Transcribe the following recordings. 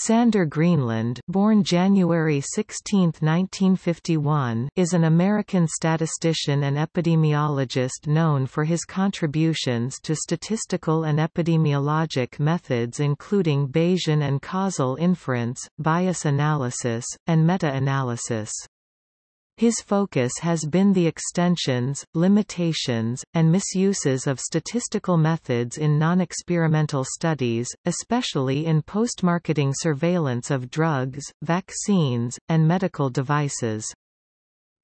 Sander Greenland born January 16, 1951, is an American statistician and epidemiologist known for his contributions to statistical and epidemiologic methods including Bayesian and causal inference, bias analysis, and meta-analysis. His focus has been the extensions, limitations, and misuses of statistical methods in non-experimental studies, especially in post-marketing surveillance of drugs, vaccines, and medical devices.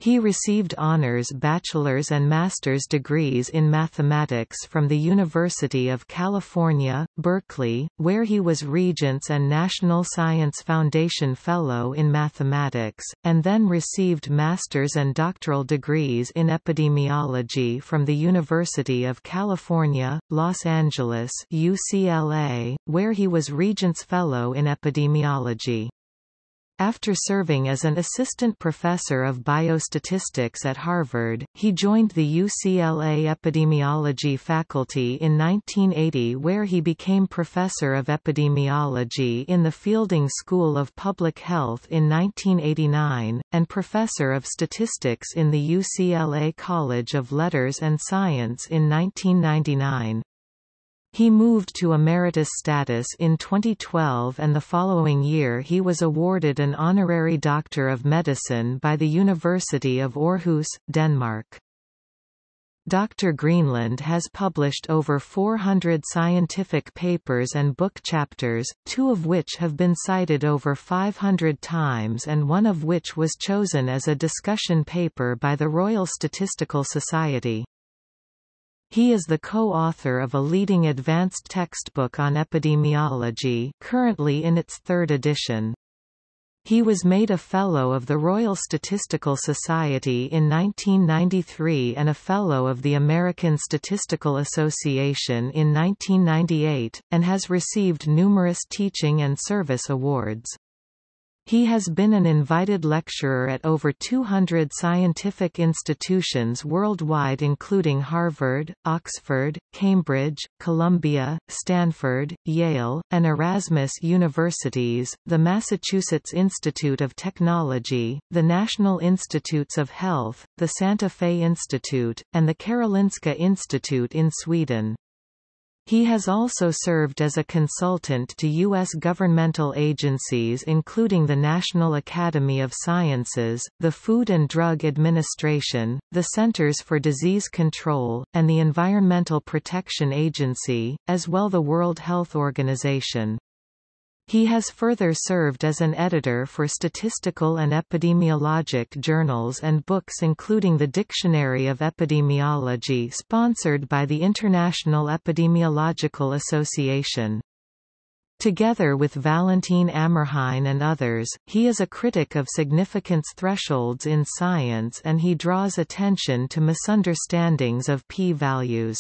He received honors bachelor's and master's degrees in mathematics from the University of California, Berkeley, where he was Regents and National Science Foundation Fellow in Mathematics, and then received master's and doctoral degrees in epidemiology from the University of California, Los Angeles UCLA, where he was Regents Fellow in epidemiology. After serving as an assistant professor of biostatistics at Harvard, he joined the UCLA epidemiology faculty in 1980 where he became professor of epidemiology in the Fielding School of Public Health in 1989, and professor of statistics in the UCLA College of Letters and Science in 1999. He moved to emeritus status in 2012 and the following year he was awarded an honorary Doctor of Medicine by the University of Aarhus, Denmark. Dr. Greenland has published over 400 scientific papers and book chapters, two of which have been cited over 500 times and one of which was chosen as a discussion paper by the Royal Statistical Society. He is the co-author of a leading advanced textbook on epidemiology currently in its third edition. He was made a Fellow of the Royal Statistical Society in 1993 and a Fellow of the American Statistical Association in 1998, and has received numerous teaching and service awards. He has been an invited lecturer at over 200 scientific institutions worldwide including Harvard, Oxford, Cambridge, Columbia, Stanford, Yale, and Erasmus universities, the Massachusetts Institute of Technology, the National Institutes of Health, the Santa Fe Institute, and the Karolinska Institute in Sweden. He has also served as a consultant to U.S. governmental agencies including the National Academy of Sciences, the Food and Drug Administration, the Centers for Disease Control, and the Environmental Protection Agency, as well the World Health Organization. He has further served as an editor for statistical and epidemiologic journals and books including the Dictionary of Epidemiology sponsored by the International Epidemiological Association. Together with Valentin Amrhein and others, he is a critic of significance thresholds in science and he draws attention to misunderstandings of p-values.